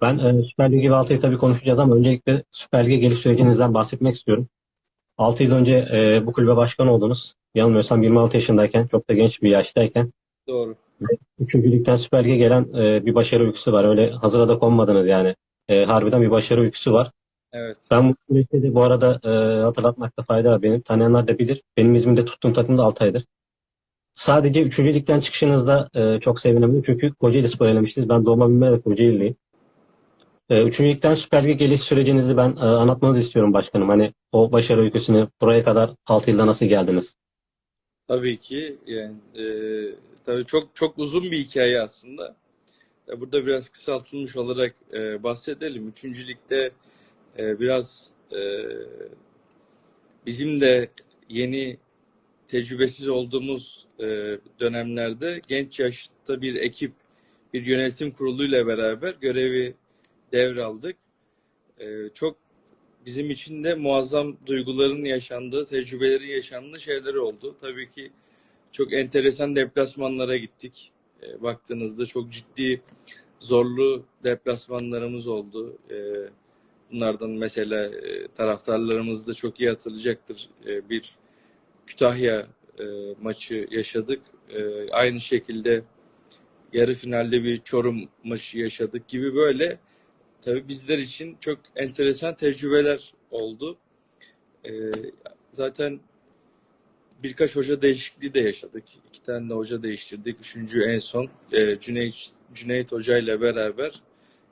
Ben e, Süper Ligi ve Altay'ı tabii konuşacağız ama öncelikle Süper Lig'e geliş sürecinizden bahsetmek istiyorum. 6 yıl önce e, bu kulübe başkan oldunuz. Yanılmıyorsam 26 yaşındayken, çok da genç bir yaştayken. Doğru. Üçüncü ligden Süper Lig'e gelen e, bir başarı öyküsü var. Öyle hazıra da konmadınız yani. E, harbiden bir başarı öyküsü var. Evet. Ben bu süreçte de bu arada e, hatırlatmakta fayda var benim. Tanıyanlar da bilir. Benim İzmir'de tuttuğum takım da Altay'dır. Sadece 3. ligden çıkışınızda e, çok sevinemedim. Çünkü Kocaeli Spor elemiştiniz. Ben doğma büyüme de Kocaeli'liyim. E, 3. ligden Süper Lig'e geliş sürecinizi ben e, anlatmanızı istiyorum başkanım. Hani o başarı öyküsünü buraya kadar 6 yılda nasıl geldiniz? Tabii ki yani e, tabii çok çok uzun bir hikaye aslında. E, burada biraz kısaltılmış olarak e, bahsedelim. Üçüncü ligde e, biraz e, bizim de yeni tecrübesiz olduğumuz e, dönemlerde genç yaşta bir ekip, bir yönetim kuruluyla beraber görevi devraldık. E, çok bizim için de muazzam duyguların yaşandığı, tecrübelerin yaşandığı şeyler oldu. Tabii ki çok enteresan deplasmanlara gittik. E, baktığınızda çok ciddi, zorlu deplasmanlarımız oldu. E, bunlardan mesela e, taraftarlarımız da çok iyi hatırlayacaktır. E, bir Kütahya e, maçı yaşadık. E, aynı şekilde yarı finalde bir Çorum maçı yaşadık gibi böyle tabii bizler için çok enteresan tecrübeler oldu. Ee, zaten birkaç hoca değişikliği de yaşadık. İki tane de hoca değiştirdik. Üçüncü en son e, Cüneyt, Cüneyt Hoca ile beraber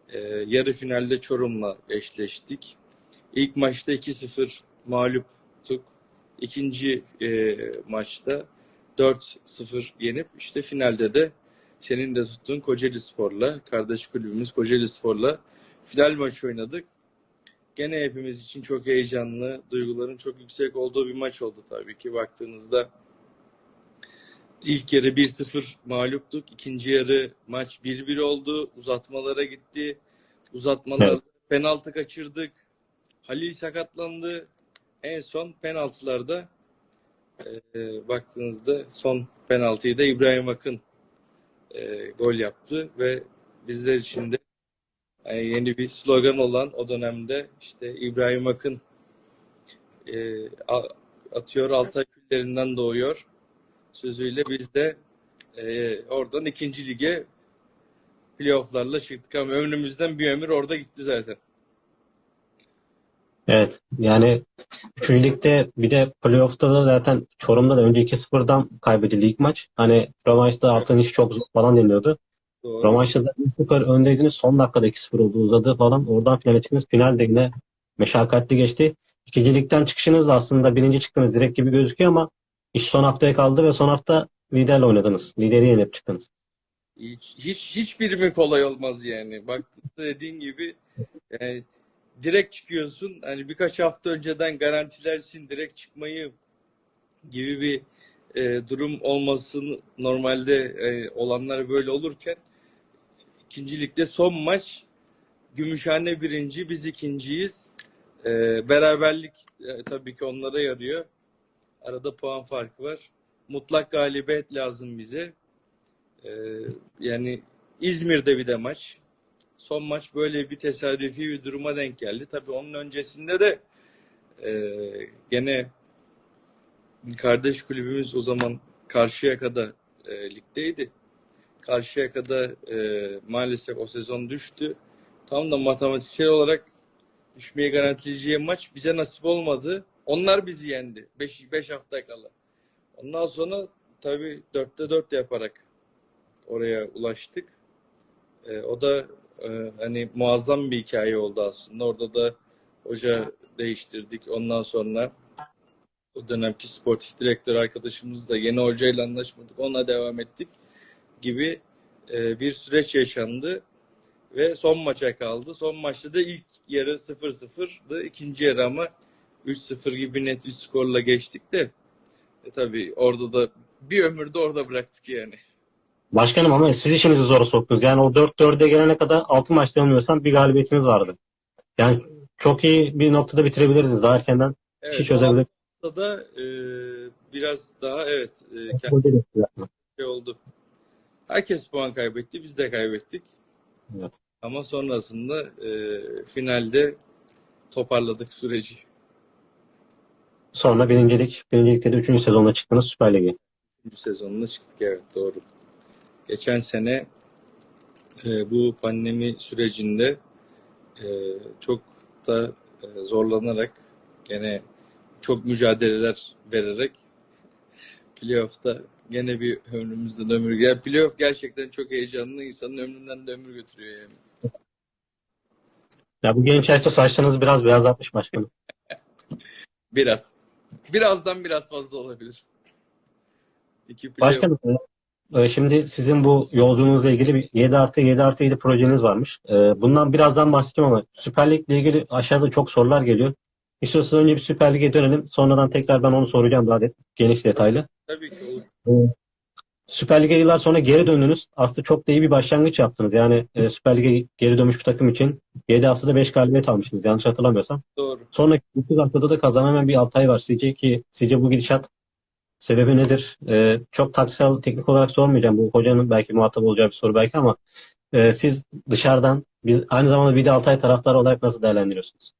e, yarı finalde Çorum'la eşleştik. İlk maçta 2-0 mağluptuk. İkinci e, maçta 4-0 yenip işte finalde de senin de tuttuğun Kocaeli Spor'la, kardeş kulübümüz Kocaeli Spor'la final maçı oynadık. Gene hepimiz için çok heyecanlı, duyguların çok yüksek olduğu bir maç oldu tabii ki baktığınızda. İlk yarı 1-0 mağluptuk. İkinci yarı maç 1-1 oldu. Uzatmalara gitti. Uzatmalarda Evet. penaltı kaçırdık. Halil sakatlandı. En son penaltılarda e, baktığınızda son penaltıyı da İbrahim Akın e, gol yaptı ve bizler için de yani yeni bir slogan olan o dönemde işte İbrahim Akın e, atıyor Altay küllerinden doğuyor sözüyle biz de e, oradan ikinci lige playofflarla çıktık ama önümüzden bir ömür orada gitti zaten. Evet. Yani 3. ligde bir de playoff'ta da zaten Çorum'da da önce 2-0'dan kaybedildi ilk maç. Hani rövanşta Altay'ın işi çok zor falan deniyordu. Doğru. Rövanşta da 1-0 öndeydiniz. Son dakikada 2-0 oldu uzadı falan. Oradan finale çıktınız. Finalde yine meşakkatli geçti. İkinci ligden çıkışınız da aslında birinci çıktınız direkt gibi gözüküyor ama iş son haftaya kaldı ve son hafta liderle oynadınız. Lideri yenip çıktınız. Hiç, hiç hiçbiri mi kolay olmaz yani. Baktığında dediğin gibi yani direkt çıkıyorsun. Hani birkaç hafta önceden garantilersin direkt çıkmayı gibi bir e, durum olmasın normalde e, olanlar böyle olurken ikinci ligde son maç Gümüşhane birinci biz ikinciyiz. E, beraberlik e, tabii ki onlara yarıyor. Arada puan farkı var. Mutlak galibiyet lazım bize. E, yani İzmir'de bir de maç. Son maç böyle bir tesadüfi bir duruma denk geldi. Tabii onun öncesinde de e, gene kardeş kulübümüz o zaman Karşıyaka'da e, ligdeydi. Karşıyaka'da e, maalesef o sezon düştü. Tam da matematiksel olarak düşmeye garantileyeceği maç bize nasip olmadı. Onlar bizi yendi 5 5 hafta kala. Ondan sonra tabii 4'te 4 yaparak oraya ulaştık. E, o da e, hani muazzam bir hikaye oldu aslında. Orada da hoca değiştirdik. Ondan sonra o dönemki sportif direktör arkadaşımızla yeni hocayla anlaşmadık. Ona devam ettik gibi e, bir süreç yaşandı ve son maça kaldı. Son maçta da ilk yarı 0-0'dı. İkinci yarı ama 3-0 gibi net bir skorla geçtik de e, tabii orada da bir ömür de orada bıraktık yani. Başkanım ama siz işinizi zora soktunuz. Yani o 4-4'e gelene kadar 6 maçta yanılmıyorsam bir galibiyetiniz vardı. Yani çok iyi bir noktada bitirebilirdiniz. Daha erkenden Evet, işi çözebilirdiniz. haftada e, biraz daha evet e, kendi şey oldu. Herkes puan kaybetti, biz de kaybettik. Evet. Ama sonrasında e, finalde toparladık süreci. Sonra birincilik, birincilikte de üçüncü sezonda çıktınız Süper Lig'e. Üçüncü sezonuna çıktık evet doğru. Geçen sene e, bu pandemi sürecinde e, çok da e, zorlanarak gene çok mücadeleler vererek playoff'ta gene bir ömrümüzden ömür gel. Playoff gerçekten çok heyecanlı. insanın ömründen de ömür götürüyor yani. Ya bu genç yaşta saçlarınızı biraz beyazlatmış başkanım. Biraz. Birazdan biraz fazla olabilir. İki playoff. Başkanım, e, şimdi sizin bu yolculuğunuzla ilgili bir 7 artı 7 artı 7 projeniz varmış. E, Bundan birazdan bahsedeceğim ama Süper Lig'le ilgili aşağıda çok sorular geliyor. İstiyorsanız önce bir Süper Lig'e dönelim. Sonradan tekrar ben onu soracağım daha de- geniş detaylı. Tabii ki olur. Süper Lig'e yıllar sonra geri döndünüz. Aslında çok da iyi bir başlangıç yaptınız. Yani e, Süper Lig'e geri dönmüş bir takım için 7 haftada 5 galibiyet almışsınız yanlış hatırlamıyorsam. Doğru. Sonraki 9 haftada da kazanamayan bir Altay var. Sizce ki sizce bu gidişat sebebi nedir? E, çok taktiksel teknik olarak sormayacağım. Bu hocanın belki muhatap olacağı bir soru belki ama e, siz dışarıdan bir, aynı zamanda bir de Altay taraftarı olarak nasıl değerlendiriyorsunuz?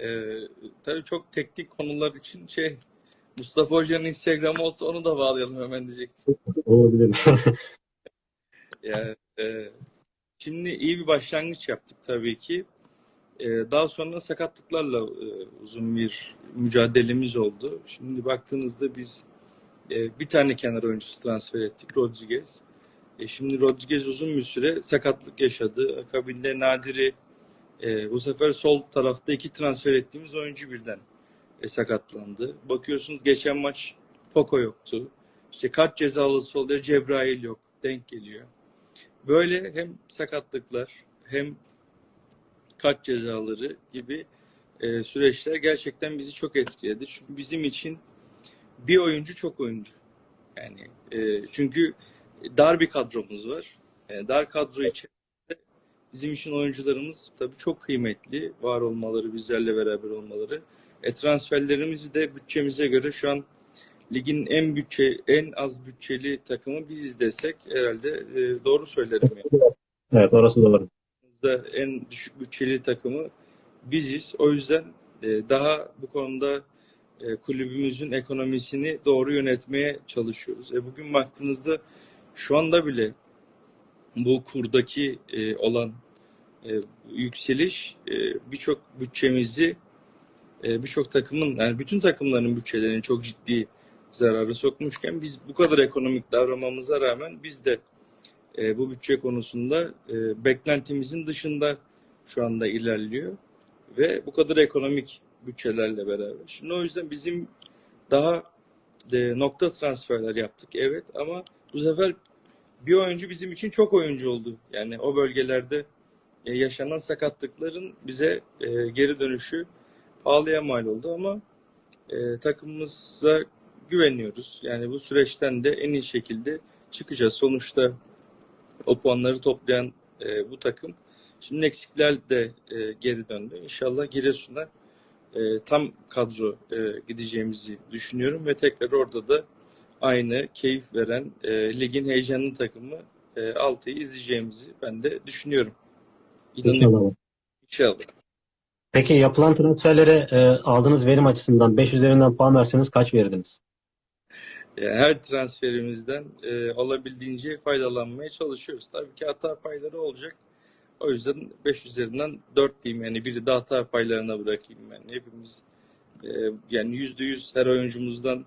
Ee, tabii çok teknik konular için şey Mustafa Hoca'nın Instagram'ı olsa onu da bağlayalım hemen diyecektim. Olabilir. Yani, e, şimdi iyi bir başlangıç yaptık tabii ki. E, daha sonra sakatlıklarla e, uzun bir mücadelemiz oldu. Şimdi baktığınızda biz e, bir tane kenar oyuncusu transfer ettik, Rodriguez. E, şimdi Rodriguez uzun bir süre sakatlık yaşadı. Akabinde Nadir'i e, bu sefer sol tarafta iki transfer ettiğimiz oyuncu birden e, sakatlandı. Bakıyorsunuz geçen maç Poco yoktu. İşte kart cezalısı oluyor, Cebrail yok. Denk geliyor. Böyle hem sakatlıklar hem kart cezaları gibi e, süreçler gerçekten bizi çok etkiledi. Çünkü bizim için bir oyuncu çok oyuncu. Yani e, çünkü dar bir kadromuz var. E, dar kadro içerisinde bizim için oyuncularımız tabii çok kıymetli. Var olmaları, bizlerle beraber olmaları. E, transferlerimizi de bütçemize göre şu an ligin en bütçe en az bütçeli takımı biziz desek herhalde e, doğru söylerim yani. evet orası doğru. en düşük bütçeli takımı biziz. O yüzden e, daha bu konuda e, kulübümüzün ekonomisini doğru yönetmeye çalışıyoruz. E, bugün baktığınızda şu anda bile bu kurdaki e, olan e, yükseliş e, birçok bütçemizi e, birçok takımın yani bütün takımların bütçelerini çok ciddi zararı sokmuşken biz bu kadar ekonomik davranmamıza rağmen biz de bu bütçe konusunda beklentimizin dışında şu anda ilerliyor ve bu kadar ekonomik bütçelerle beraber. Şimdi o yüzden bizim daha nokta transferler yaptık evet ama bu sefer bir oyuncu bizim için çok oyuncu oldu. Yani o bölgelerde e, yaşanan sakatlıkların bize e, geri dönüşü pahalıya mal oldu ama e, takımımıza güveniyoruz. Yani bu süreçten de en iyi şekilde çıkacağız. Sonuçta o puanları toplayan e, bu takım şimdi eksikler de e, geri döndü. İnşallah Giresun'a e, tam kadro e, gideceğimizi düşünüyorum ve tekrar orada da aynı keyif veren e, ligin heyecanlı takımı e, Altay'ı izleyeceğimizi ben de düşünüyorum. İnşallah. inşallah. Peki yapılan transferlere e, aldığınız verim açısından 5 üzerinden puan verseniz kaç verirdiniz? Yani her transferimizden e, olabildiğince faydalanmaya çalışıyoruz. Tabii ki hata payları olacak. O yüzden 5 üzerinden 4 diyeyim. Yani biri de hata paylarına bırakayım ben. Hepimiz e, yani %100 her oyuncumuzdan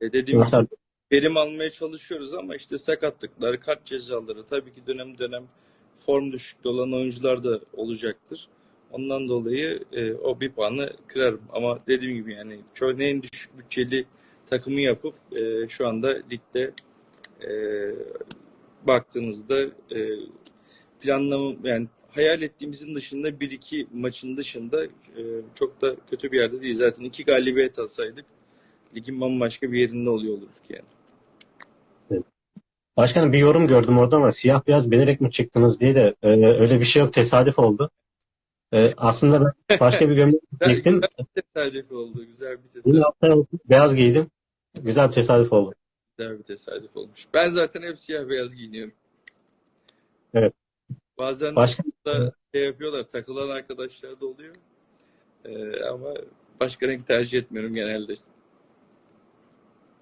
e, dediğim gibi verim almaya çalışıyoruz ama işte sakatlıklar, kart cezaları tabii ki dönem dönem form düşüklüğü olan oyuncular da olacaktır. Ondan dolayı e, o bir puanı kırarım. Ama dediğim gibi yani en düşük bütçeli takımı yapıp e, şu anda ligde e, baktığınızda e, planlama yani hayal ettiğimizin dışında bir iki maçın dışında e, çok da kötü bir yerde değil. Zaten iki galibiyet alsaydık ligin bambaşka bir yerinde oluyor olurduk yani. Başkanım bir yorum gördüm orada ama siyah beyaz bilerek mi çıktınız diye de e, öyle bir şey yok tesadüf oldu. E, aslında ben başka bir gömlek giydim. tesadüf oldu. Güzel bir tesadüf, alttan beyaz giydim. Güzel bir tesadüf oldu. güzel bir tesadüf olmuş. Ben zaten hep siyah beyaz giyiniyorum. Bazen Başka da şey yapıyorlar, takılan arkadaşlar da oluyor. Ee, ama başka renk tercih etmiyorum genelde.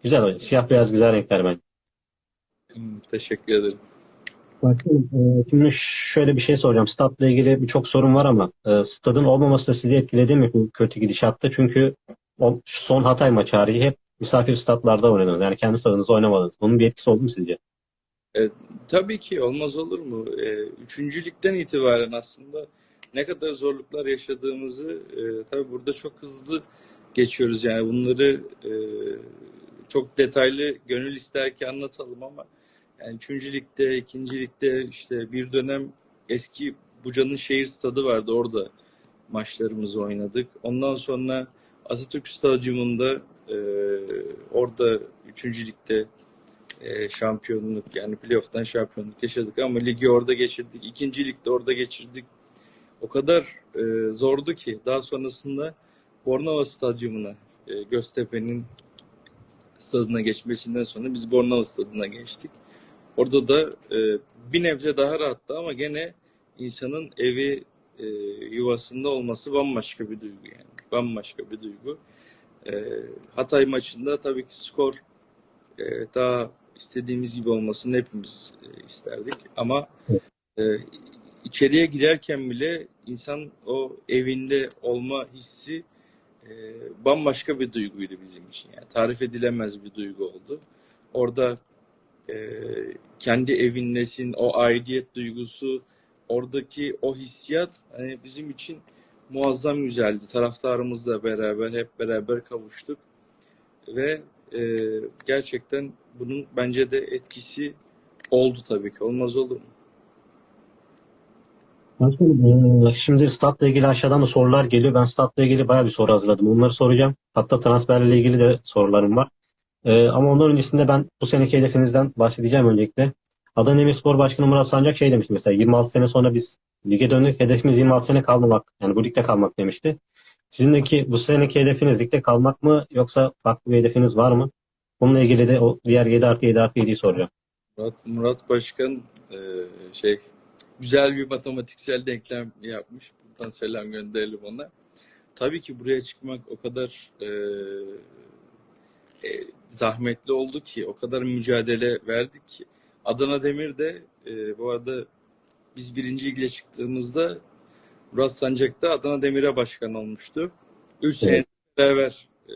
güzel. Siyah beyaz güzel renkler bence. Hmm, teşekkür ederim. Başkanım, e, şimdi şöyle bir şey soracağım. Statla ilgili birçok sorun var ama e, stadın olmaması da sizi etkiledi mi bu kötü gidişatta? Çünkü son Hatay maçı harici hep misafir statlarda oynadınız. Yani kendi stadınızda oynamadınız. Bunun bir etkisi oldu mu sizce? Tabii ki olmaz olur mu? Ee, üçüncü ligden itibaren aslında ne kadar zorluklar yaşadığımızı e, tabii burada çok hızlı geçiyoruz. Yani bunları e, çok detaylı gönül ister ki anlatalım ama yani üçüncü ligde, ikinci ligde işte bir dönem eski Buca'nın şehir stadı vardı. Orada maçlarımızı oynadık. Ondan sonra Atatürk Stadyumunda e, orada üçüncü ligde e, şampiyonluk yani playoff'tan şampiyonluk yaşadık ama ligi orada geçirdik. İkinci ligde orada geçirdik. O kadar e, zordu ki daha sonrasında Bornova Stadyumuna e, Göztepe'nin stadına geçmesinden sonra biz Bornova Stadı'na geçtik. Orada da e, bir nebze daha rahattı ama gene insanın evi e, yuvasında olması bambaşka bir duygu yani. Bambaşka bir duygu. E, Hatay maçında tabii ki skor e, daha istediğimiz gibi olmasını hepimiz e, isterdik. Ama e, içeriye girerken bile insan o evinde olma hissi e, bambaşka bir duyguydu bizim için. Yani tarif edilemez bir duygu oldu. Orada e, kendi evindesin, o aidiyet duygusu, oradaki o hissiyat hani bizim için muazzam güzeldi. Taraftarımızla beraber hep beraber kavuştuk ve e, gerçekten bunun bence de etkisi oldu tabii ki. Olmaz olur mu? E, şimdi statla ilgili aşağıdan da sorular geliyor. Ben statla ilgili bayağı bir soru hazırladım. Onları soracağım. Hatta transferle ilgili de sorularım var. E, ama ondan öncesinde ben bu seneki hedefinizden bahsedeceğim öncelikle. Adana Demirspor Başkanı Murat Sancak şey demişti mesela 26 sene sonra biz lige döndük. Hedefimiz 26 sene kalmamak. Yani bu ligde kalmak demişti. Sizindeki bu seneki hedefiniz ligde kalmak mı yoksa farklı bir hedefiniz var mı? Bununla ilgili de o diğer 7 artı 7 artı 7'yi soracağım. Murat, Murat Başkan e, şey güzel bir matematiksel denklem yapmış. Buradan selam gönderelim ona. Tabii ki buraya çıkmak o kadar e, e, zahmetli oldu ki, o kadar mücadele verdik ki. Adana Demir de e, bu arada biz birinci ligle çıktığımızda Murat Sancak da Adana Demir'e başkan olmuştu. Üç sene beraber e,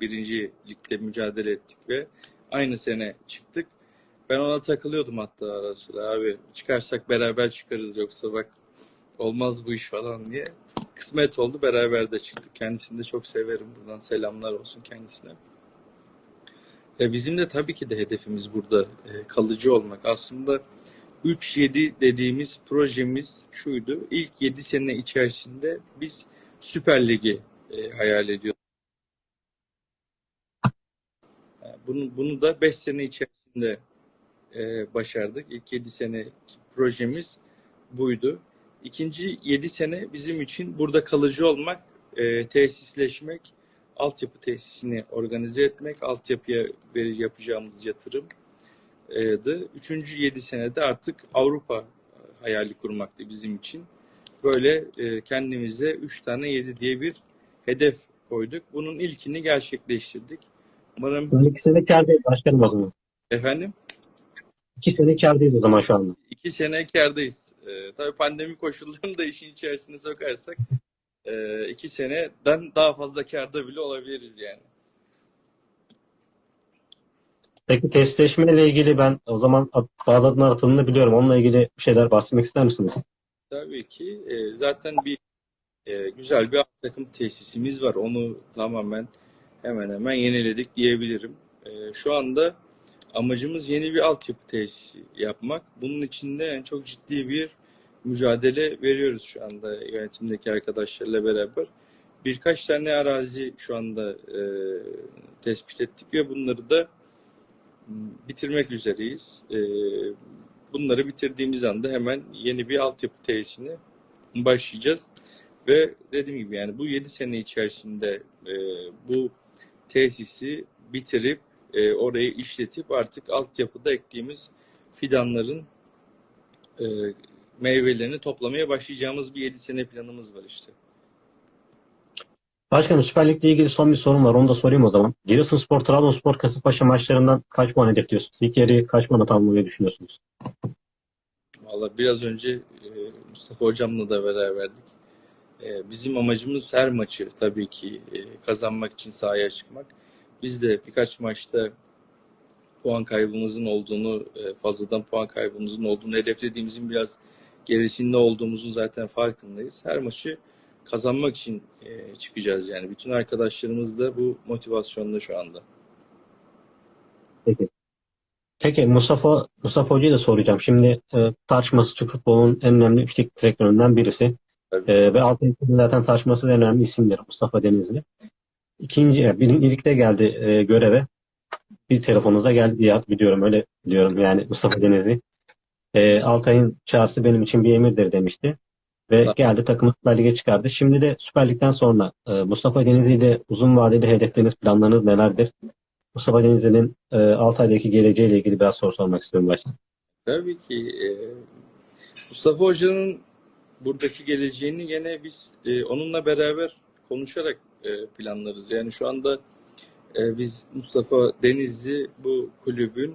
birinci ligde mücadele ettik ve aynı sene çıktık. Ben ona takılıyordum hatta ara sıra abi çıkarsak beraber çıkarız yoksa bak olmaz bu iş falan diye. Kısmet oldu beraber de çıktık. Kendisini de çok severim. Buradan selamlar olsun kendisine. E bizim de tabii ki de hedefimiz burada e, kalıcı olmak. Aslında 3-7 dediğimiz projemiz şuydu. İlk 7 sene içerisinde biz Süper Lig'i e, hayal ediyoruz. Bunu, bunu da 5 sene içerisinde e, başardık. İlk 7 sene projemiz buydu. İkinci 7 sene bizim için burada kalıcı olmak, e, tesisleşmek, altyapı tesisini organize etmek, altyapıya veri- yapacağımız yatırım e, Üçüncü 7 senede artık Avrupa hayali kurmaktı bizim için. Böyle e, kendimize 3 tane 7 diye bir hedef koyduk. Bunun ilkini gerçekleştirdik. Umarım Yani iki sene kârdayız başkanım o zaman. efendim İki sene kârdayız o zaman şu anda. iki sene kârdayız. E, tabii pandemi koşullarını da işin içerisine sokarsak e, iki seneden daha fazla kârda bile olabiliriz yani. Peki testleşmeyle ilgili ben o zaman adımlar atıldığını biliyorum. Onunla ilgili bir şeyler bahsetmek ister misiniz? Tabii ki. E, zaten bir e, güzel bir takım tesisimiz var. Onu tamamen hemen hemen yeniledik diyebilirim. E, şu anda amacımız yeni bir altyapı tesisi yapmak. Bunun için de yani çok ciddi bir mücadele veriyoruz şu anda yönetimdeki arkadaşlarla beraber. Birkaç tane arazi şu anda e, tespit ettik ve bunları da m, bitirmek üzereyiz. E, bunları bitirdiğimiz anda hemen yeni bir altyapı tesisine başlayacağız. Ve dediğim gibi yani bu 7 sene içerisinde e, bu tesisi bitirip e, orayı işletip artık altyapıda ektiğimiz fidanların e, meyvelerini toplamaya başlayacağımız bir 7 sene planımız var işte. Başkanım Süper Lig'le ilgili son bir sorum var. Onu da sorayım o zaman. Giresunspor, Trabzonspor, Kasımpaşa maçlarından kaç puan hedefliyorsunuz? İlk yarıyı kaç puana tamamlamayı düşünüyorsunuz? Valla biraz önce e, Mustafa Hocam'la da beraberdik. E, bizim amacımız her maçı tabii ki e, kazanmak için sahaya çıkmak. Biz de birkaç maçta puan kaybımızın olduğunu, fazladan puan kaybımızın olduğunu, hedeflediğimizin biraz gerisinde olduğumuzun zaten farkındayız. Her maçı kazanmak için e, çıkacağız yani. Bütün arkadaşlarımız da bu motivasyonda şu anda. Peki. Peki Mustafa Mustafa Hoca'yı da soracağım. Şimdi e, tartışması Türk futbolunun en önemli üç teknik direktöründen birisi. Tabii. E, ve altın zaten tartışması en önemli isimdir Mustafa Denizli. İkinci, yani birincilikte geldi e, göreve. Bir telefonunuzda geldi diye biliyorum öyle biliyorum yani Mustafa Denizli. E, Altay'ın çağrısı benim için bir emirdir demişti. Ve Evet. geldi takımı Süper Lig'e çıkardı. Şimdi de Süper Lig'den sonra e, Mustafa Denizli ile uzun vadeli hedefleriniz, planlarınız nelerdir? Mustafa Denizli'nin e, Altay'daki geleceğiyle ilgili biraz soru sormak istiyorum başta. Tabii ki e, Mustafa Hoca'nın buradaki geleceğini gene biz e, onunla beraber konuşarak e, planlarız. Yani şu anda e, biz Mustafa Denizli bu kulübün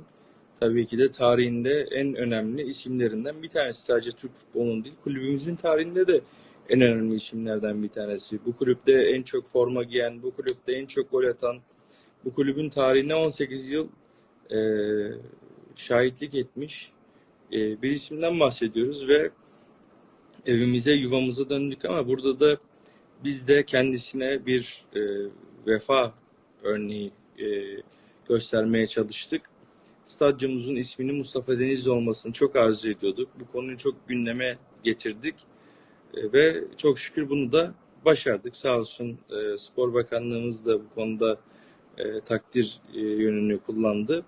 tabii ki de tarihinde en önemli isimlerinden bir tanesi. Sadece Türk futbolunun değil, kulübümüzün tarihinde de en önemli isimlerden bir tanesi. Bu kulüpte en çok forma giyen, bu kulüpte en çok gol atan, bu kulübün tarihine 18 yıl e, şahitlik etmiş e, bir isimden bahsediyoruz ve evimize, yuvamıza döndük ama burada da biz de kendisine bir e, vefa örneği e, göstermeye çalıştık. Stadyumumuzun isminin Mustafa Denizli olmasını çok arzu ediyorduk. Bu konuyu çok gündeme getirdik E, ve çok şükür bunu da başardık. Sağ olsun e, Spor Bakanlığımız da bu konuda e, takdir yönünü kullandı.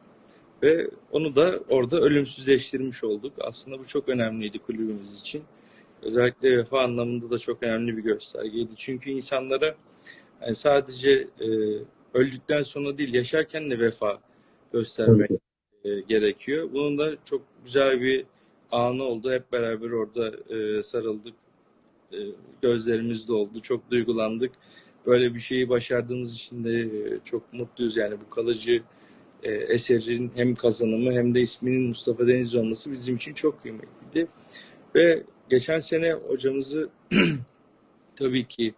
Ve onu da orada ölümsüzleştirmiş olduk. Aslında bu çok önemliydi kulübümüz için. Özellikle vefa anlamında da çok önemli bir göstergeydi. Çünkü insanlara yani sadece e, öldükten sonra değil, yaşarken de vefa göstermek e, gerekiyor. Bunun da çok güzel bir anı oldu. Hep beraber orada e, sarıldık. E, gözlerimiz doldu. Çok duygulandık. Böyle bir şeyi başardığımız için de e, çok mutluyuz. Yani bu kalıcı e, eserin hem kazanımı hem de isminin Mustafa Denizli olması bizim için çok kıymetliydi. Ve geçen sene hocamızı tabii ki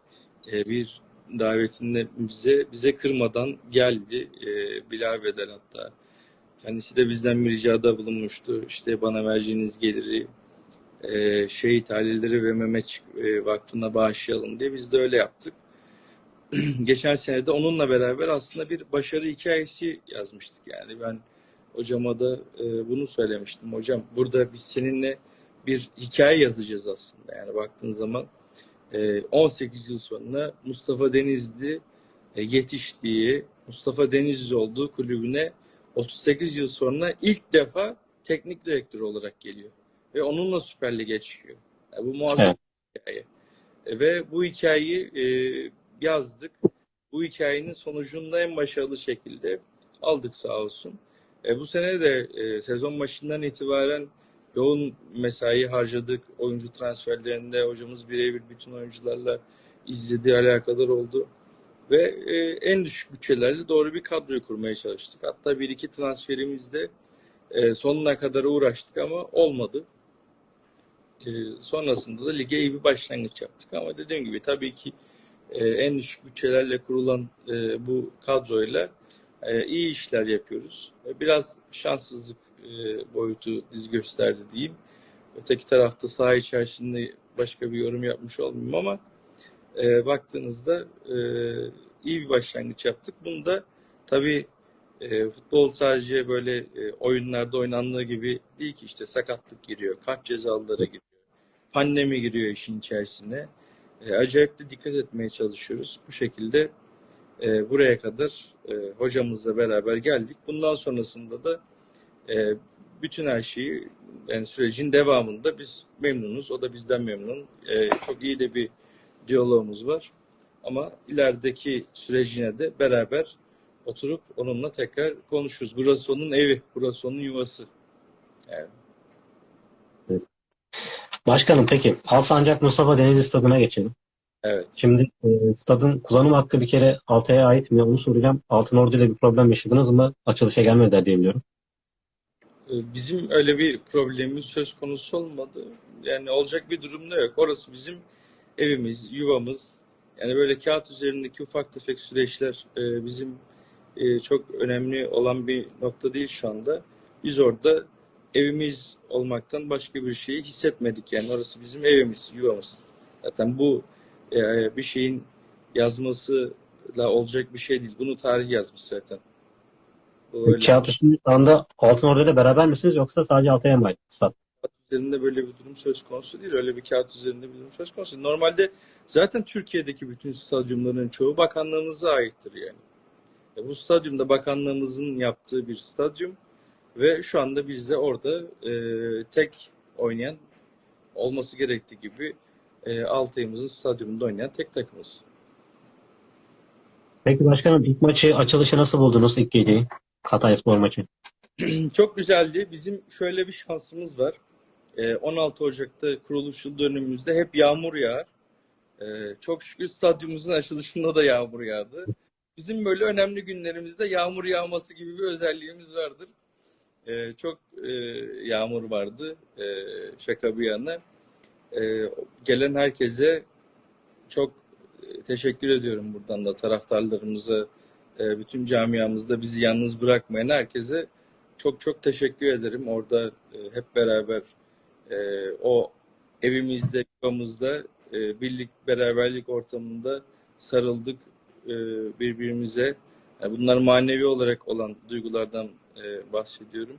e, bir davetinde bize bize kırmadan geldi. E, Bilal Bedel hatta. Kendisi de bizden bir ricada bulunmuştu. İşte bana vereceğiniz geliri e, şehit aileleri ve Mehmet e, Vakfı'na bağışlayalım diye biz de öyle yaptık. geçen sene de onunla beraber aslında bir başarı hikayesi yazmıştık. Yani ben hocama da e, bunu söylemiştim. Hocam burada biz seninle bir hikaye yazacağız aslında. Yani baktığın zaman e, 18 yıl sonra Mustafa Denizli e, yetiştiği, Mustafa Denizli olduğu kulübüne 38 yıl sonra ilk defa teknik direktör olarak geliyor. Ve onunla Süper Lig'e çıkıyor. Yani bu muazzam Evet. hikaye. E, ve bu hikayeyi e, yazdık. Bu hikayenin sonucunu da en başarılı şekilde aldık sağ olsun. E, bu sene de e, sezon başından itibaren yoğun mesai harcadık. Oyuncu transferlerinde hocamız birebir bütün oyuncularla izlediği alakadar oldu. Ve e, en düşük bütçelerle doğru bir kadroyu kurmaya çalıştık. Hatta bir iki transferimizde e, sonuna kadar uğraştık ama olmadı. E, sonrasında da lige iyi bir başlangıç yaptık. Ama dediğim gibi tabii ki e, en düşük bütçelerle kurulan e, bu kadroyla e, iyi işler yapıyoruz. E, biraz şanssızlık e, boyutu diz gösterdi diyeyim. Öteki tarafta saha içerisinde başka bir yorum yapmış olmayayım ama e, baktığınızda e, iyi bir başlangıç yaptık. Bunu da tabii e, futbol sadece böyle e, oyunlarda oynandığı gibi değil ki işte sakatlık giriyor, kart cezaları giriyor, pandemi giriyor işin içerisine. E, acayip de dikkat etmeye çalışıyoruz. Bu şekilde e, buraya kadar e, hocamızla beraber geldik. Bundan sonrasında da e, bütün her şeyi yani sürecin devamında biz memnunuz. O da bizden memnun. E, çok iyi de bir diyalogumuz var. Ama ilerideki sürecine de beraber oturup onunla tekrar konuşuruz. Burası onun evi, burası onun yuvası. Yani Başkanım peki Alsancak Mustafa Denizli Stadı'na geçelim. Evet. Şimdi e, stadın kullanım hakkı bir kere Altay'a ait mi onu soracağım. Altınordu ile bir problem yaşadınız mı? Açılışa gelmediler diye biliyorum. Ee, Bizim öyle bir problemimiz söz konusu olmadı. Yani olacak bir durum da yok. Orası bizim evimiz, yuvamız. Yani böyle kağıt üzerindeki ufak tefek süreçler e, bizim e, çok önemli olan bir nokta değil şu anda. Biz orada evimiz olmaktan başka bir şeyi hissetmedik. Yani orası bizim evimiz, yuvamız. Zaten bu e, bir şeyin yazmasıyla olacak bir şey değil. Bunu tarih yazmış zaten. Bu öyle. Kağıt üstünde şu anda Altınordu ile beraber misiniz yoksa sadece Altay'a mı ait üzerinde böyle bir durum söz konusu değil. Öyle bir kağıt üzerinde bir durum söz konusu. değil. Normalde zaten Türkiye'deki bütün stadyumların çoğu bakanlığımıza aittir yani. E, Bu stadyumda bakanlığımızın yaptığı bir stadyum ve şu anda biz de orada e, tek oynayan olması gerektiği gibi e, Altay'ımızın stadyumunda oynayan tek takımız. Peki başkanım ilk maçı açılışı nasıl buldunuz ilk geceyi? Hatayspor maçı. Çok güzeldi. Bizim şöyle bir şansımız var. Ee, 16 Ocak'ta kuruluş yıl dönümümüzde hep yağmur yağar. Ee, Çok şükür stadyumumuzun açılışında da yağmur yağdı. Bizim böyle önemli günlerimizde yağmur yağması gibi bir özelliğimiz vardır. Ee, Çok e, yağmur vardı. Ee, Şaka bir yana. Ee, Gelen herkese çok e, teşekkür ediyorum buradan da taraftarlarımıza, e, bütün camiamızda bizi yalnız bırakmayan herkese çok çok teşekkür ederim. Orada e, hep beraber e, o evimizde, yuvamızda e, birlik, beraberlik ortamında sarıldık e, birbirimize. Yani bunlar manevi olarak olan duygulardan e, bahsediyorum.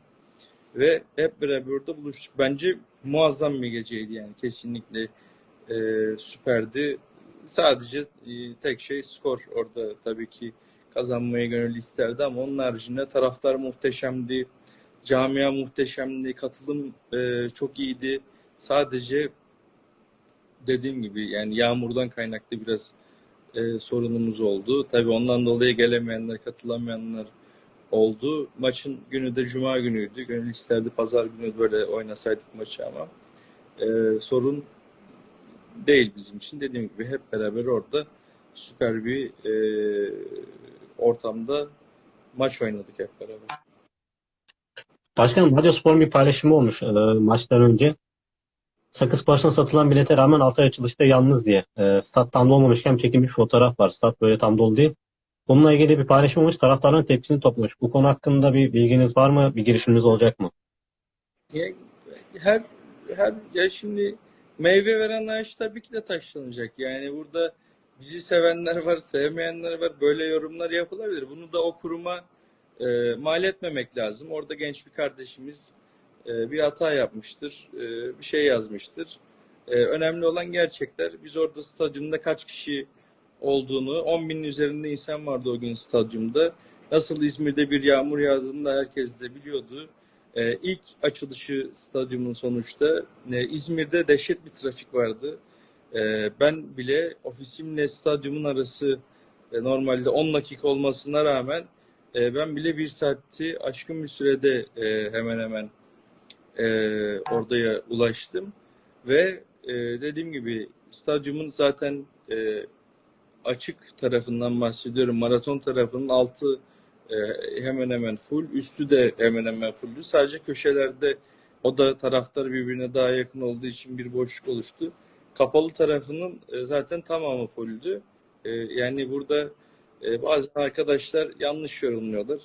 Ve hep beraber orada buluştuk. Bence muazzam bir geceydi yani kesinlikle e, süperdi. Sadece e, tek şey skor orada tabii ki kazanmayı gönül isterdi ama onun haricinde taraftar muhteşemdi. Camia muhteşemdi. Katılım e, çok iyiydi. Sadece dediğim gibi yani yağmurdan kaynaklı biraz e, sorunumuz oldu. Tabii ondan dolayı gelemeyenler, katılamayanlar oldu. Maçın günü de cuma günüydü. Gönül isterdi pazar günü böyle oynasaydık maçı ama e, sorun değil bizim için. Dediğim gibi hep beraber orada süper bir e, ortamda maç oynadık hep beraber. Başkanım Radyospor'un bir paylaşımı olmuş e, maçtan önce. Sakız Parsa'na satılan bilete rağmen Altay açılışta yalnız diye. E, stat tam dolmamışken çekilmiş fotoğraf var. Stat böyle tam dolu değil. Bununla ilgili bir paylaşım olmuş. Taraftarların tepkisini toplamış. Bu konu hakkında bir bilginiz var mı? Bir girişiminiz olacak mı? Her her ya şimdi meyve veren ağaç tabii ki de taşlanacak. Yani burada bizi sevenler var, sevmeyenler var. Böyle yorumlar yapılabilir. Bunu da o kuruma e, mal etmemek lazım. Orada genç bir kardeşimiz e, bir hata yapmıştır, e, bir şey yazmıştır. E, önemli olan gerçekler. Biz orada stadyumda kaç kişi olduğunu, 10 binin üzerinde insan vardı o gün stadyumda. Nasıl İzmir'de bir yağmur yağdığını da herkes de biliyordu. Ee, ilk açılışı stadyumun sonuçta e, İzmir'de dehşet bir trafik vardı. Ee, ben bile ofisimle stadyumun arası e, normalde 10 dakika olmasına rağmen e, ben bile bir saati aşkın bir sürede e, hemen hemen e, oraya ulaştım. Ve e, dediğim gibi stadyumun zaten e, açık tarafından bahsediyorum. Maraton tarafının altı e, hemen hemen full, üstü de hemen hemen fulldü. Sadece köşelerde o da taraftar birbirine daha yakın olduğu için bir boşluk oluştu. Kapalı tarafının e, zaten tamamı fulldü. E, yani burada e, bazı arkadaşlar yanlış yorumluyorlar.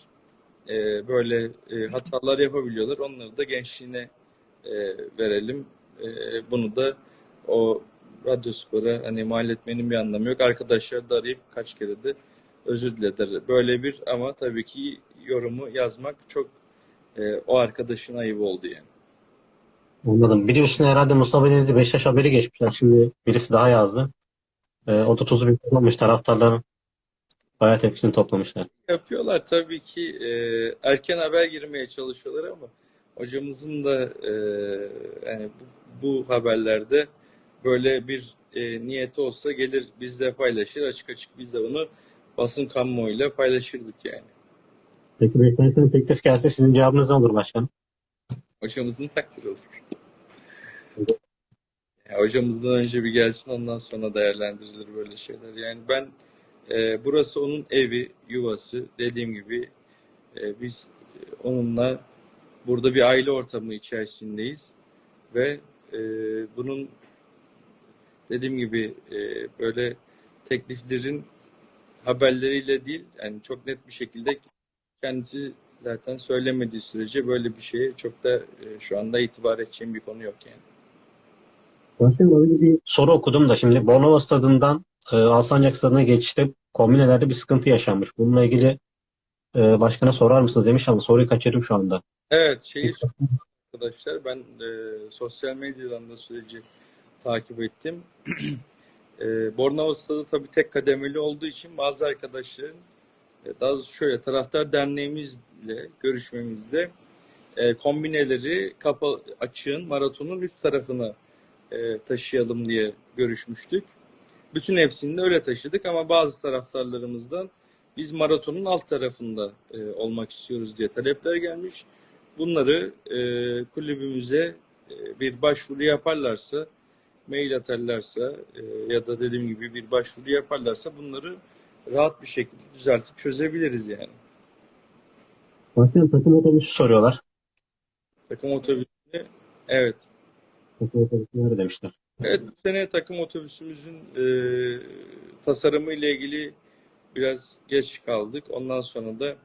E, böyle e, hatalar yapabiliyorlar. Onları da gençliğine e, verelim. E, bunu da o Radyospor'a hani mal etmenin bir anlamı yok. Arkadaşlar da arayıp kaç kere de özür dilediler. Böyle bir ama tabii ki yorumu yazmak çok e, o arkadaşın ayıbı oldu yani. Anladım. Üstüne herhalde Mustafa Denizli Beşiktaş haberi geçmişler. Şimdi birisi daha yazdı. E, o da tuzu bir toplamış taraftarların. Bayağı tepkisini toplamışlar. Yapıyorlar tabii ki e, erken haber girmeye çalışıyorlar ama hocamızın da e, yani bu, bu haberlerde böyle bir e, niyeti olsa gelir bizle paylaşır açık açık biz de bunu basın kamuoyuyla paylaşırdık yani. Peki Beşiktaş'ın teklif gelse sizin cevabınız ne olur başkanım? Hocamızın takdiri olur. Ya hocamızdan önce bir gelsin ondan sonra değerlendirilir böyle şeyler. Yani ben e, burası onun evi, yuvası. Dediğim gibi e, biz onunla burada bir aile ortamı içerisindeyiz ve e, bunun dediğim gibi e, böyle tekliflerin haberleriyle değil yani çok net bir şekilde kendisi zaten söylemediği sürece böyle bir şeye çok da e, şu anda itibar edeceğim bir konu yok yani. Öyle bir soru okudum da şimdi Bornova stadından e, Alsancak stadına geçişte kombinelerde bir sıkıntı yaşanmış. Bununla ilgili e, başkana sorar mısınız demiş ama soruyu kaçırdım şu anda. Evet şeyi arkadaşlar ben e, sosyal medyadan da süreci takip ettim. e, Bornova Stadı tabii tek kademeli olduğu için bazı arkadaşların e, daha doğrusu şöyle taraftar derneğimizle görüşmemizde e, kombineleri kapa açığın maratonun üst tarafına e, taşıyalım diye görüşmüştük. Bütün hepsini de öyle taşıdık ama bazı taraftarlarımızdan biz maratonun alt tarafında e, olmak istiyoruz diye talepler gelmiş. Bunları e, kulübümüze e, bir başvuru yaparlarsa, mail atarlarsa e, ya da dediğim gibi bir başvuru yaparlarsa bunları rahat bir şekilde düzeltip çözebiliriz yani. Başkanım takım otobüsü soruyorlar. Takım otobüsü evet. Takım otobüsü nerede demişler. Evet bu sene takım otobüsümüzün e, tasarımı ile ilgili biraz geç kaldık. Ondan sonra da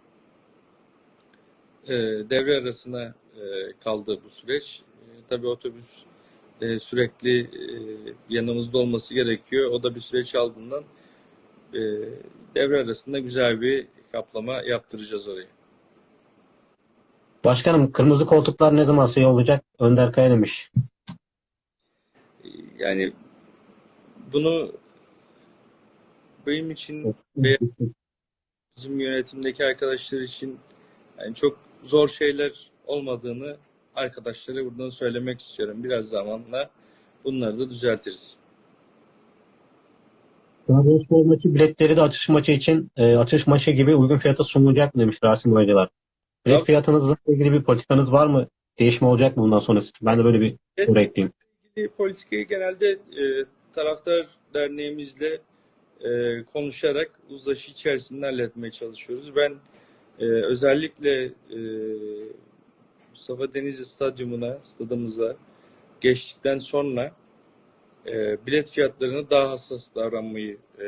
e, devre arasına e, kaldı bu süreç. E, tabii otobüs e, sürekli e, yanımızda olması gerekiyor. O da bir süreç aldığından e, devre arasında güzel bir kaplama yaptıracağız oraya. Başkanım kırmızı koltuklar ne zaman şey olacak? Önder Kaya demiş. Yani bunu benim için Ve- bizim yönetimdeki arkadaşlar için yani çok zor şeyler olmadığını arkadaşlara buradan söylemek istiyorum. Biraz zamanla bunları da düzeltiriz. Trabzonspor maçı biletleri de açış maçı için e, açış maçı gibi uygun fiyata sunulacak mı demiş Rasim Hocalar. Bilet fiyatınızla ilgili bir politikanız var mı? Değişme olacak mı bundan sonrası? Ben de böyle bir soru ekleyeyim. Politikayı genelde e, taraftar derneğimizle e, konuşarak uzlaşı içerisinde halletmeye çalışıyoruz. Ben e, özellikle e, Mustafa Denizli Stadyumuna, stadımıza geçtikten sonra e, bilet fiyatlarını daha hassas davranmayı e,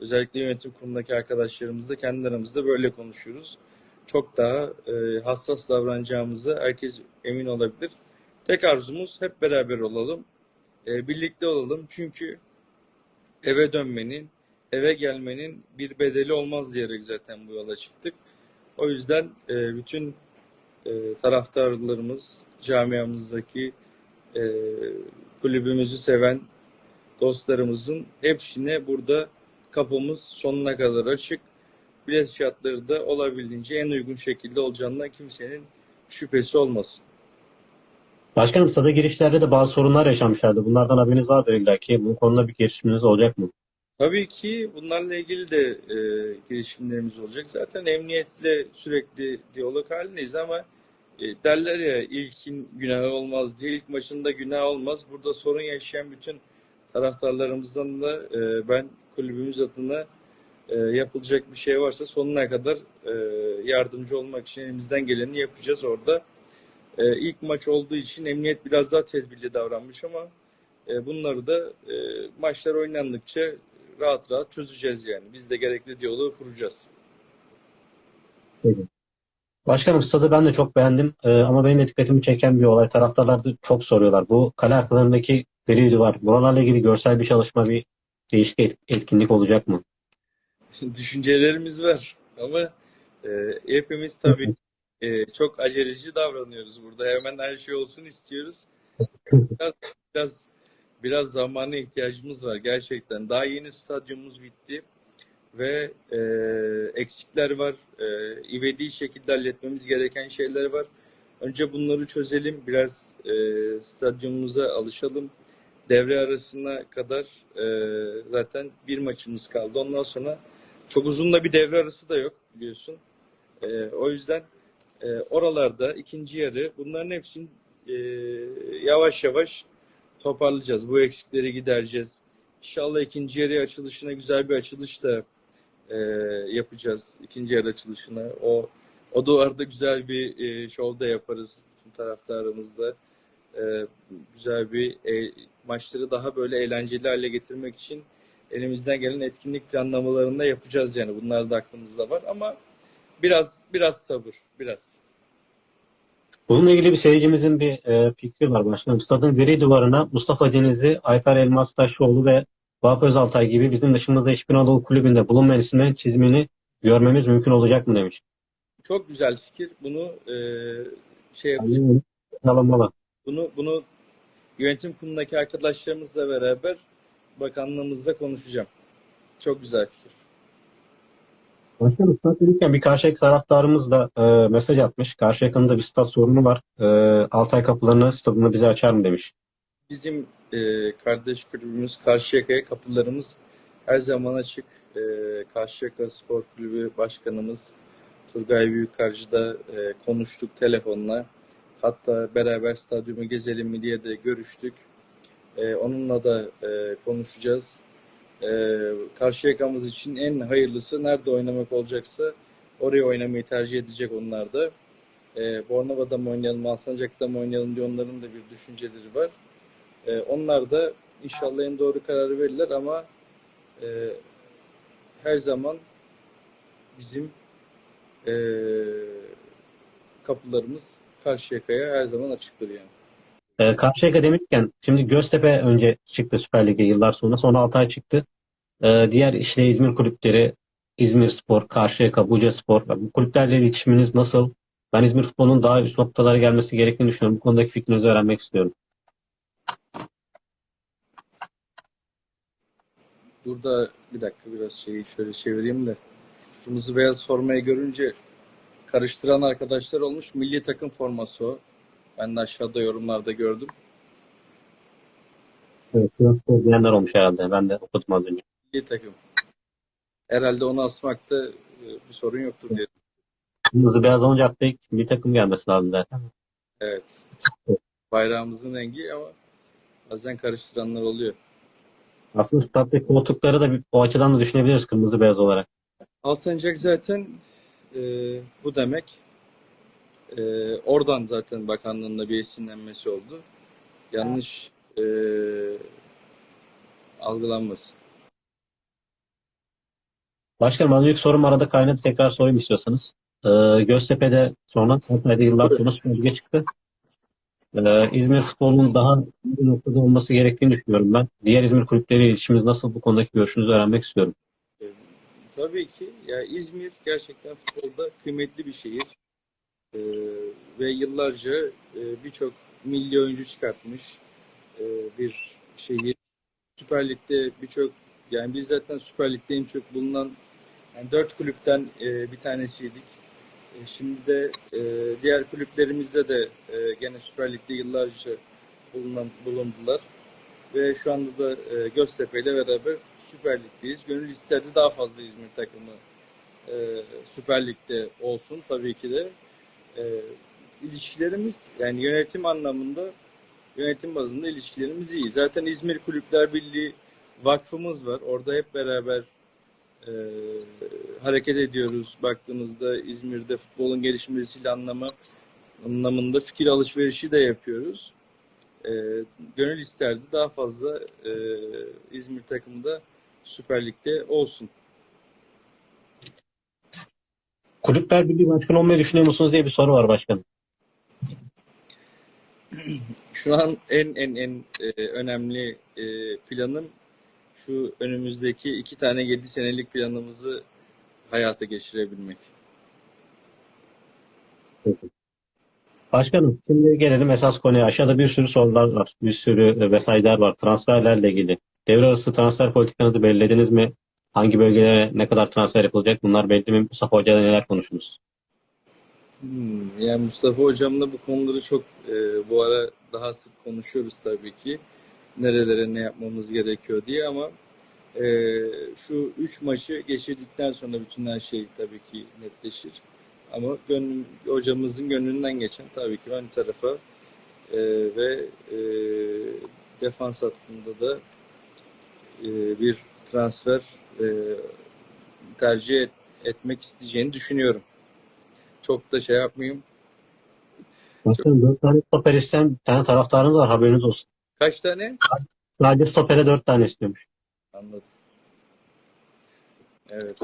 özellikle yönetim kurulundaki arkadaşlarımızla kendi aramızda böyle konuşuyoruz. Çok daha e, hassas davranacağımıza herkes emin olabilir. Tek arzumuz hep beraber olalım, e, birlikte olalım. Çünkü eve dönmenin, eve gelmenin bir bedeli olmaz diyerek zaten bu yola çıktık. O yüzden e, bütün e, taraftarlarımız, camiamızdaki e, kulübümüzü seven dostlarımızın hepsine burada kapımız sonuna kadar açık. Bilet fiyatları da olabildiğince en uygun şekilde olacağından kimsenin şüphesi olmasın. Başkanım stada girişlerde de bazı sorunlar yaşanmışlardı. Bunlardan haberiniz vardır illa ki. Bu konuda bir girişiminiz olacak mı? Tabii ki bunlarla ilgili de e, girişimlerimiz olacak. Zaten emniyetle sürekli diyalog halindeyiz ama e, derler ya ilkin günah olmaz diye ilk maçında günah olmaz. Burada sorun yaşayan bütün taraftarlarımızdan da e, ben kulübümüz adına e, yapılacak bir şey varsa sonuna kadar e, yardımcı olmak için elimizden geleni yapacağız orada. E, ilk maç olduğu için emniyet biraz daha tedbirli davranmış ama e, bunları da e, maçlar oynandıkça rahat rahat çözeceğiz yani. Biz de gerekli diyaloğu kuracağız. Başkanım stadı ben de çok beğendim. Ee, ama benim de dikkatimi çeken bir olay. Taraftarlar da çok soruyorlar. Bu kale arkalarındaki gri duvar. Buralarla ilgili görsel bir çalışma, bir değişik et- etkinlik olacak mı? Düşüncelerimiz var ama e, hepimiz tabii e, çok aceleci davranıyoruz burada. Hemen her şey olsun istiyoruz. Biraz biraz biraz zamana ihtiyacımız var gerçekten. Daha yeni stadyumumuz bitti ve e, eksikler var. E, ivedi şekilde halletmemiz gereken şeyler var. Önce bunları çözelim. Biraz e, stadyumumuza alışalım. Devre arasına kadar e, zaten bir maçımız kaldı. Ondan sonra çok uzun da bir devre arası da yok biliyorsun. E, o yüzden e, oralarda ikinci yarı bunların hepsini e, yavaş yavaş toparlayacağız. Bu eksikleri gidereceğiz. İnşallah ikinci yarı açılışına güzel bir açılış da e, yapacağız. İkinci yarı açılışına. O o duvarda güzel bir e, şov da yaparız tüm taraftarımızla. E, güzel bir e, maçları daha böyle eğlenceli hale getirmek için elimizden gelen etkinlik planlamalarını da yapacağız yani. Bunlar da aklımızda var ama biraz biraz sabır, biraz. Bununla ilgili bir seyircimizin bir e, fikri var başkanım. Stadın gri duvarına Mustafa Denizli, Ayfer Elmas Taşoğlu ve Vahap Özaltay gibi bizim dışımızda hiçbir Anadolu kulübünde bulunmayan isimlerin çizimini görmemiz mümkün olacak mı demiş. Çok güzel fikir. Bunu e, şey yapacağız. Alınmalı. Bunu bunu yönetim kurulundaki arkadaşlarımızla beraber bakanlığımızla konuşacağım. Çok güzel fikir. Başkanım stat demişken bir Karşıyaka taraftarımız da e, mesaj atmış. Karşıyaka'nın da bir stat sorunu var. E, Altay kapılarını stadını bize açar mı demiş. Bizim e, kardeş kulübümüz Karşıyaka'ya kapılarımız her zaman açık. E, Karşıyaka Spor Kulübü Başkanımız Turgay Büyükkarcı da e, konuştuk telefonla. Hatta beraber stadyumu gezelim mi diye de görüştük. E, onunla da e, konuşacağız. E, Karşıyaka'mız için en hayırlısı nerede oynamak olacaksa oraya oynamayı tercih edecek onlar da. E, Bornova'da mı oynayalım, Alsancak'ta mı oynayalım diye onların da bir düşünceleri var. E, onlar da inşallah en doğru kararı verirler ama e, her zaman bizim e, kapılarımız Karşıyaka'ya her zaman açıktır yani. E, Karşıyaka demişken şimdi Göztepe önce çıktı Süper Lig'e yıllar sonra. Sonra Altay çıktı. E, diğer işte İzmir kulüpleri İzmir Spor, Karşıyaka, Buca Spor. Bu kulüplerle iletişiminiz nasıl? Ben İzmir futbolunun daha üst noktalara gelmesi gerektiğini düşünüyorum. Bu konudaki fikrinizi öğrenmek istiyorum. Burada bir dakika biraz şeyi şöyle çevireyim de. Kırmızı beyaz formayı görünce karıştıran arkadaşlar olmuş. Milli takım forması o. Ben de aşağıda yorumlarda gördüm. Evet, Sivas Spor diyenler olmuş herhalde. Ben de okudum az önce. Milli takım. Herhalde onu asmakta e, bir sorun yoktur diye. Kırmızı beyaz olunca akla bir takım gelmesi lazım zaten. Evet. Bayrağımızın rengi ama bazen karıştıranlar oluyor. Aslında stat'taki koltukları da bir, o açıdan da düşünebiliriz kırmızı beyaz olarak. Alsancak zaten e, bu demek. E, oradan zaten bakanlığında bir esinlenmesi oldu. Yanlış e, algılanmasın. Başkanım az önceki sorum arada kaynadı. Tekrar sorayım istiyorsanız. Ee, Göztepe'de sonra Hatay'da yıllar sonra Lig'e çıktı. Ee, İzmir futbolunun daha iyi noktada olması gerektiğini düşünüyorum ben. Diğer İzmir kulüpleriyle ilişkimiz nasıl bu konudaki görüşünüzü öğrenmek istiyorum. E, tabii ki. Ya İzmir gerçekten futbolda kıymetli bir şehir. E, ve yıllarca e, birçok milli oyuncu çıkartmış e, bir şehir. Süper Lig'de birçok yani biz zaten Süper Lig'de en çok bulunan yani dört kulüpten e, bir tanesiydik. E, şimdi de e, diğer kulüplerimizde de e, gene Süper Lig'de yıllarca bulunan, bulundular. Ve şu anda da e, Göztepe ile beraber Süper Lig'deyiz. Gönül isterdi daha fazla İzmir takımı e, Süper Lig'de olsun tabii ki de. E, ilişkilerimiz yani yönetim anlamında yönetim bazında ilişkilerimiz iyi. Zaten İzmir Kulüpler Birliği vakfımız var. Orada hep beraber e, hareket ediyoruz. Baktığımızda İzmir'de futbolun gelişmesiyle anlamı anlamında fikir alışverişi de yapıyoruz. E, gönül isterdi daha fazla e, İzmir takımda Süper Lig'de olsun. Kulüpler Birliği Başkanı olmayı düşünüyor musunuz diye bir soru var başkanım. Şu an en en en e, önemli e, planım şu önümüzdeki iki tane 7 senelik planımızı hayata geçirebilmek. Başkanım şimdi gelelim esas konuya. Aşağıda bir sürü sorular var. Bir sürü mesajlar var. Transferlerle ilgili. Devre arası transfer politikanızı belirlediniz mi? Hangi bölgelere ne kadar transfer yapılacak? Bunlar belli mi? Mustafa Hoca'da neler konuştunuz? Hmm, yani Mustafa hocamla bu konuları çok e, bu ara daha sık konuşuyoruz tabii ki. Nerelere ne yapmamız gerekiyor diye ama e, şu üç maçı geçirdikten sonra bütün her şey tabii ki netleşir. Ama gönlüm, hocamızın gönlünden geçen tabii ki ön tarafa e, ve e, defans hattında da e, bir transfer e, tercih et- etmek isteyeceğini düşünüyorum. Çok da şey yapmayayım. Başkanım 4 tane stoper isteyen bir tane taraftarınız var haberiniz olsun. Kaç tane? Sadece stopere 4 tane istiyormuş. Anladım. Evet.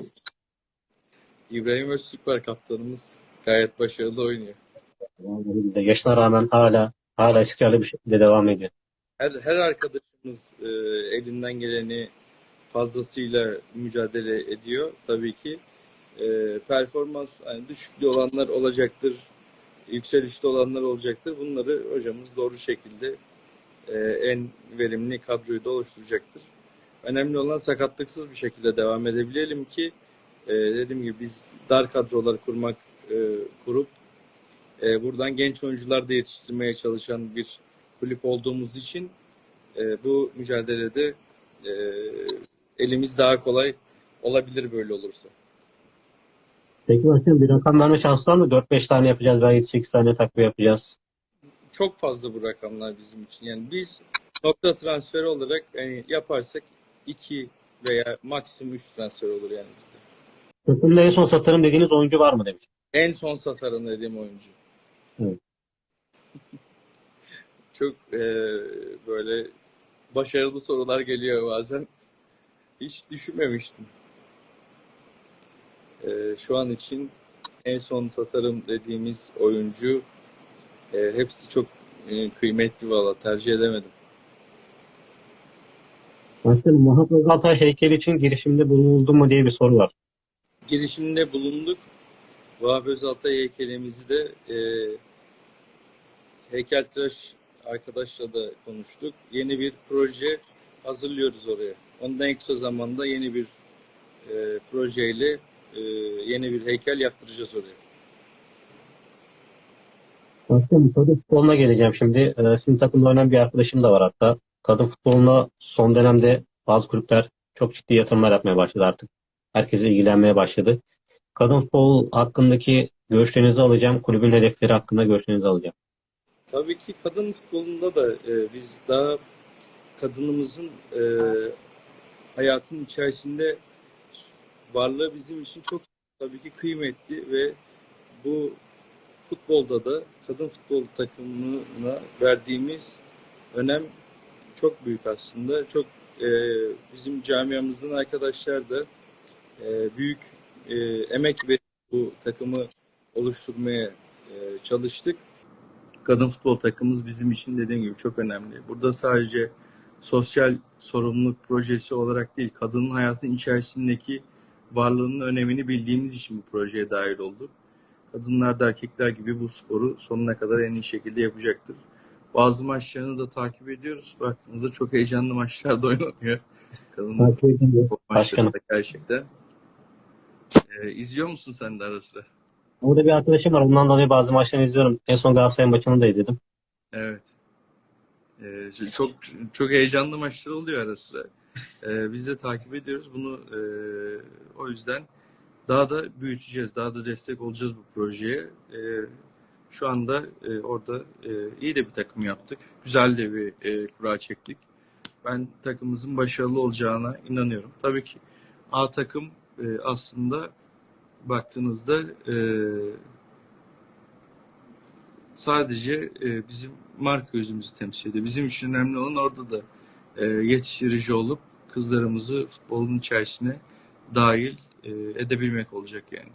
İbrahim Öztürk var kaptanımız. Gayet başarılı oynuyor. Yaşına rağmen hala hala istikrarlı bir şekilde devam ediyor. Her, her arkadaşımız e, elinden geleni fazlasıyla mücadele ediyor tabii ki. E, performans hani düşüklü olanlar olacaktır, yükselişte olanlar olacaktır. Bunları hocamız doğru şekilde e, en verimli kadroyu da oluşturacaktır. Önemli olan sakatlıksız bir şekilde devam edebilelim ki e, dediğim gibi biz dar kadrolar kurmak e, kurup e, buradan genç oyuncular da yetiştirmeye çalışan bir kulüp olduğumuz için e, bu mücadelede e, elimiz daha kolay olabilir böyle olursa. Peki başkanım bir rakam verme şansı var mı? 4-5 tane yapacağız veya 7-8 tane takviye yapacağız. Çok fazla bu rakamlar bizim için. Yani biz nokta transferi olarak yani yaparsak 2 veya maksimum 3 transfer olur yani bizde. Takımda en son satarım dediğiniz oyuncu var mı demiş. En son satarım dediğim oyuncu. Evet. Çok e, böyle başarılı sorular geliyor bazen. Hiç düşünmemiştim. E, şu an için en son satarım dediğimiz oyuncu e, hepsi çok e, kıymetli valla tercih edemedim. Başkanım Muhat Özaltay heykeli için girişimde bulunuldu mu diye bir soru var. girişiminde bulunduk. Vahap Özaltay heykelimizi de e, heykeltıraş arkadaşla da konuştuk. Yeni bir proje hazırlıyoruz oraya. Ondan en kısa zamanda yeni bir e, projeyle e, yeni bir heykel yaptıracağız oraya. Başkanım kadın futboluna geleceğim şimdi. Ee, sizin takımda oynayan bir arkadaşım da var hatta. Kadın futboluna son dönemde bazı kulüpler çok ciddi yatırımlar yapmaya başladı artık. Herkes ilgilenmeye başladı. Kadın futbol hakkındaki görüşlerinizi alacağım. Kulübün hedefleri hakkında görüşlerinizi alacağım. Tabii ki kadın futbolunda da e, biz daha kadınımızın e, hayatın içerisinde varlığı bizim için çok tabii ki kıymetli ve bu futbolda da kadın futbol takımına verdiğimiz önem çok büyük aslında. Çok e, bizim camiamızdan arkadaşlar da e, büyük e, emek ve bu takımı oluşturmaya e, çalıştık kadın futbol takımımız bizim için dediğim gibi çok önemli. Burada sadece sosyal sorumluluk projesi olarak değil, kadının hayatın içerisindeki varlığının önemini bildiğimiz için bu projeye dahil olduk. Kadınlar da erkekler gibi bu sporu sonuna kadar en iyi şekilde yapacaktır. Bazı maçlarını da takip ediyoruz. Baktığınızda çok heyecanlı maçlar da oynanıyor. Kadın Takip ediyorum. futbol Başkanım. maçları da gerçekten. Ee, izliyor musun sen de ara sıra? Orada bir arkadaşım var. Ondan dolayı bazı maçlarını izliyorum. En son Galatasaray maçını da izledim. Evet. Ee, çok çok heyecanlı maçlar oluyor ara sıra. Ee, biz de takip ediyoruz bunu. e, o yüzden daha da büyüteceğiz, daha da destek olacağız bu projeye. Ee, şu anda e, orada e, iyi de bir takım yaptık. Güzel de bir e, kura çektik. Ben takımımızın başarılı olacağına inanıyorum. Tabii ki A takım e, aslında baktığınızda e, sadece e, bizim marka yüzümüzü temsil ediyor. Bizim için önemli olan orada da e, yetiştirici olup kızlarımızı futbolun içerisine dahil e, edebilmek olacak yani.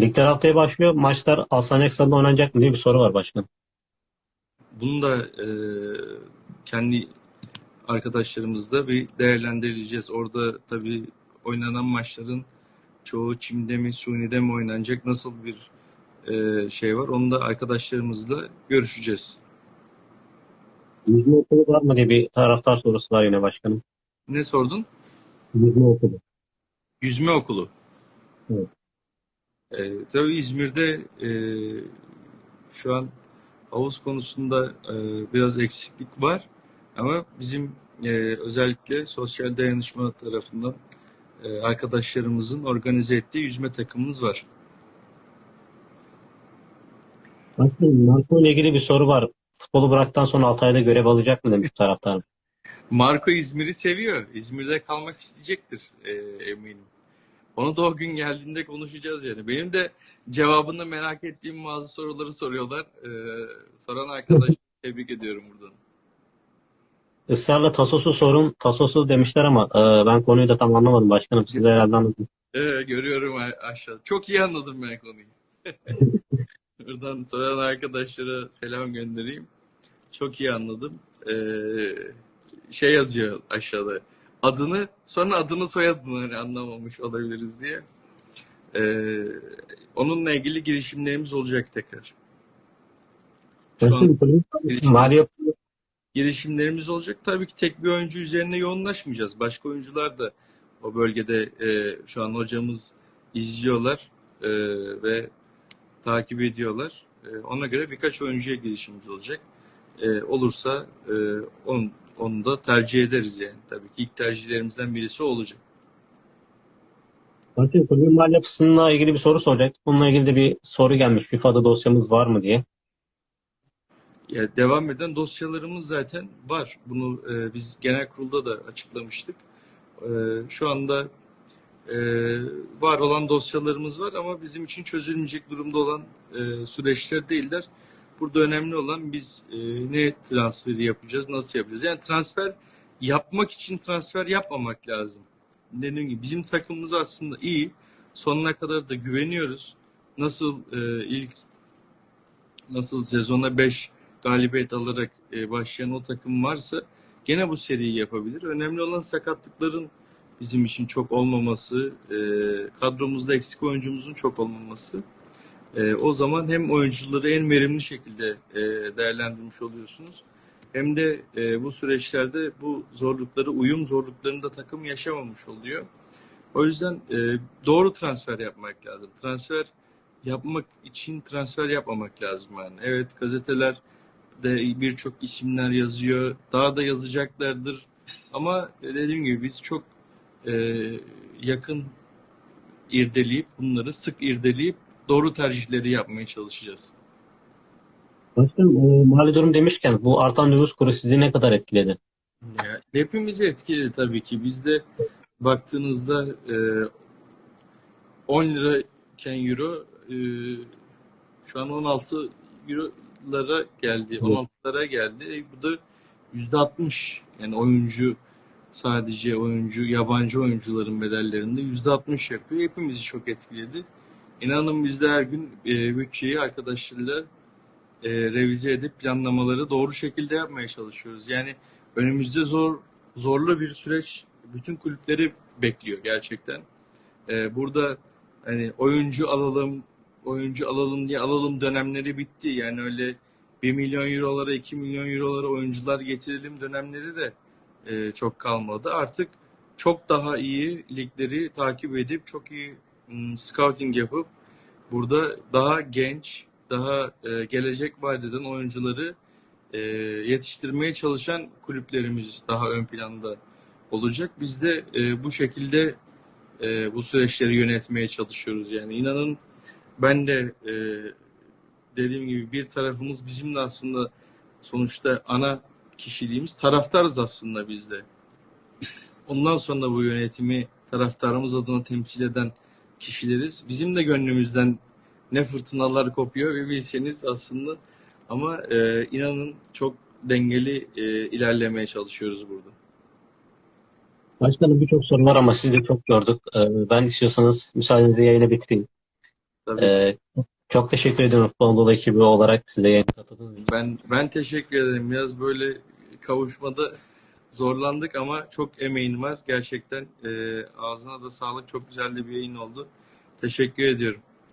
Ligler haftaya başlıyor. Maçlar Alsancak Stadı'nda oynanacak mı diye bir soru var başkanım. Bunu da e, kendi arkadaşlarımızla bir değerlendireceğiz. Orada tabii oynanan maçların çoğu çimde mi, suni'de mi oynanacak, nasıl bir e, şey var. Onu da arkadaşlarımızla görüşeceğiz. Yüzme okulu var mı diye bir taraftar sorusu var yine başkanım. Ne sordun? Yüzme okulu. Yüzme okulu. Evet. Ee, tabii İzmir'de e, şu an havuz konusunda e, biraz eksiklik var. Ama bizim e, özellikle sosyal dayanışma tarafından e, arkadaşlarımızın organize ettiği yüzme takımımız var. Başkanım narko ile ilgili bir soru var. futbolu bıraktıktan sonra Altay'da görev alacak mı demiş taraftarım. Marco İzmir'i seviyor. İzmir'de kalmak isteyecektir e, eminim. Onu da o gün geldiğinde konuşacağız yani. Benim de cevabını merak ettiğim bazı soruları soruyorlar. E, soran arkadaş tebrik ediyorum buradan. Israrla Tasos'u sorun. Tasos'u demişler ama e, ben konuyu da tam anlamadım başkanım. Siz de herhalde anladınız. Evet, görüyorum aşağıda. Çok iyi anladım ben konuyu. Buradan soran arkadaşlara selam göndereyim. Çok iyi anladım. Ee, şey yazıyor aşağıda. Adını, sonra adını soyadını hani anlamamış olabiliriz diye. Ee, onunla ilgili girişimlerimiz olacak tekrar. Şu an yapı girişimlerimiz olacak. Tabii ki tek bir oyuncu üzerine yoğunlaşmayacağız. Başka oyuncular da o bölgede e, şu an hocamız izliyorlar e, ve takip ediyorlar. E, ona göre birkaç oyuncuya girişimimiz olacak. E, olursa e, onu, onu da tercih ederiz yani. Tabii ki ilk tercihlerimizden birisi olacak. Başkanım, kulübün mali yapısıyla ilgili bir soru soracak. Bununla ilgili de bir soru gelmiş. FIFA'da dosyamız var mı diye. Ya devam eden dosyalarımız zaten var. Bunu e, biz genel kurulda da açıklamıştık. E, şu anda e, var olan dosyalarımız var ama bizim için çözülmeyecek durumda olan e, süreçler değiller. Burada önemli olan biz e, ne transferi yapacağız, nasıl yapacağız? Yani transfer yapmak için transfer yapmamak lazım. Dediğim gibi bizim takımımız aslında iyi. Sonuna kadar da güveniyoruz. Nasıl e, ilk nasıl sezona 5 galibiyet alarak e, başlayan o takım varsa gene bu seriyi yapabilir. Önemli olan sakatlıkların bizim için çok olmaması, e, kadromuzda eksik oyuncumuzun çok olmaması. E, o zaman hem oyuncuları en verimli şekilde e, değerlendirmiş oluyorsunuz. Hem de bu süreçlerde bu zorlukları, uyum zorluklarını da takım yaşamamış oluyor. O yüzden doğru transfer yapmak lazım. Transfer yapmak için transfer yapmamak lazım yani. Evet gazeteler de birçok isimler yazıyor. Daha da yazacaklardır. Ama dediğim gibi biz çok e, yakın irdeleyip bunları sık irdeleyip doğru tercihleri yapmaya çalışacağız. Başkanım, e, mali durum demişken bu artan nüfus kuru sizi ne kadar etkiledi? Ya, hepimizi etkiledi tabii ki. Bizde baktığınızda e, 10 lirayken euro e, şu an 16 eurolara geldi. 16'lara geldi. E, bu da %60 yani oyuncu sadece oyuncu yabancı oyuncuların bedellerinde %60 yapıyor. Hepimizi çok etkiledi. İnanın biz de her gün e, bütçeyi arkadaşlarla e, revize edip planlamaları doğru şekilde yapmaya çalışıyoruz. Yani önümüzde zor zorlu bir süreç bütün kulüpleri bekliyor gerçekten. Ee, burada hani oyuncu alalım, oyuncu alalım diye alalım dönemleri bitti. Yani öyle 1 milyon eurolara, 2 milyon eurolara oyuncular getirelim dönemleri de e, çok kalmadı. Artık çok daha iyi ligleri takip edip çok iyi mm, scouting yapıp burada daha genç, daha e, gelecek vadeden oyuncuları e, yetiştirmeye çalışan kulüplerimiz daha ön planda olacak. Biz de e, bu şekilde e, bu süreçleri yönetmeye çalışıyoruz. Yani inanın ben de e, dediğim gibi bir tarafımız bizim de aslında sonuçta ana kişiliğimiz taraftarız aslında biz de. Ondan sonra bu yönetimi taraftarımız adına temsil eden kişileriz. Bizim de gönlümüzden ne fırtınalar kopuyor ve bilseniz aslında ama e, inanın çok dengeli e, ilerlemeye çalışıyoruz burada. Başkanım birçok soru var ama sizi de çok gördük. E, ben istiyorsanız müsaadenizle yayını bitireyim. Tabii E, çok teşekkür ediyorum Futbol Anadolu ekibi olarak size yayına katıldığınız için. Ben ben teşekkür ederim. Biraz böyle kavuşmada zorlandık ama çok emeğin var. Gerçekten e, ağzına da sağlık. Çok güzel de bir yayın oldu. Teşekkür ediyorum.